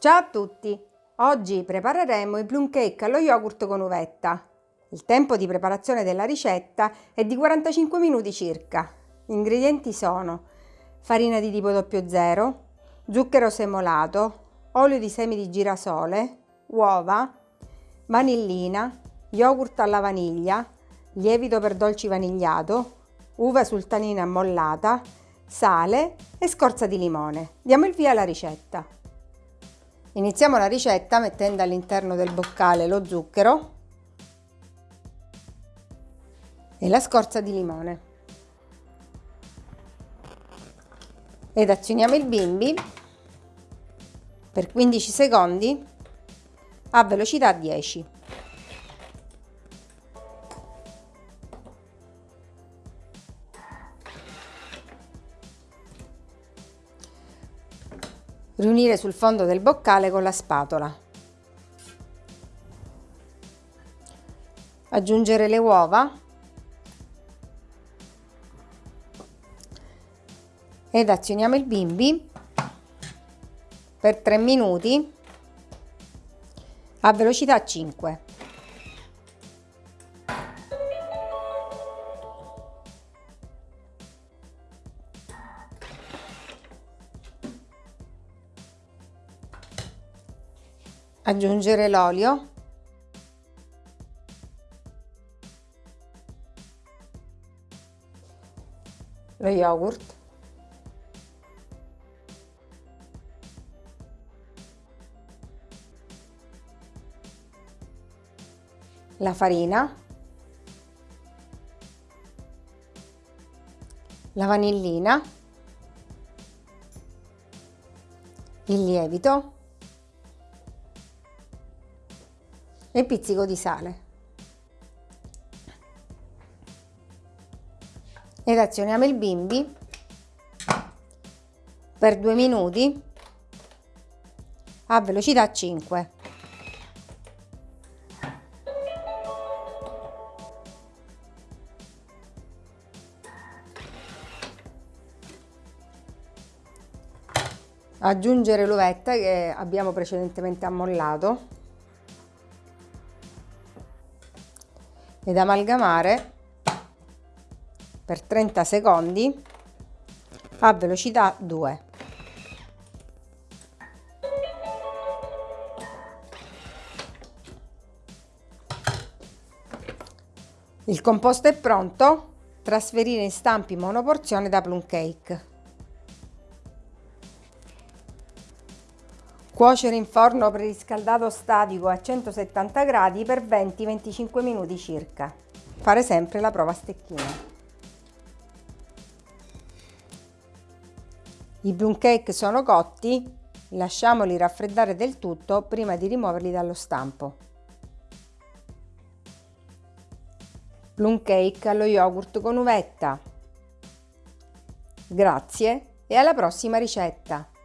Ciao a tutti! Oggi prepareremo i plum cake allo yogurt con uvetta. Il tempo di preparazione della ricetta è di 45 minuti circa. Gli ingredienti sono farina di tipo 00, zucchero semolato, olio di semi di girasole, uova, vanillina, yogurt alla vaniglia, lievito per dolci vanigliato, uva sultanina ammollata, sale e scorza di limone. Diamo il via alla ricetta. Iniziamo la ricetta mettendo all'interno del boccale lo zucchero e la scorza di limone. Ed azioniamo il bimbi per 15 secondi a velocità 10. Riunire sul fondo del boccale con la spatola. Aggiungere le uova ed azioniamo il bimbi per 3 minuti a velocità 5. Aggiungere l'olio. Lo yogurt. La farina. La vanillina. Il lievito e pizzico di sale. Ed azioniamo il bimbi per due minuti a velocità 5. Aggiungere l'uvetta che abbiamo precedentemente ammollato ed amalgamare per 30 secondi a velocità 2. Il composto è pronto, trasferire in stampi monoporzione da plum cake. Cuocere in forno preriscaldato statico a 170 gradi per 20-25 minuti circa. Fare sempre la prova a stecchino. I plum cake sono cotti, lasciamoli raffreddare del tutto prima di rimuoverli dallo stampo. Plum cake allo yogurt con uvetta. Grazie e alla prossima ricetta!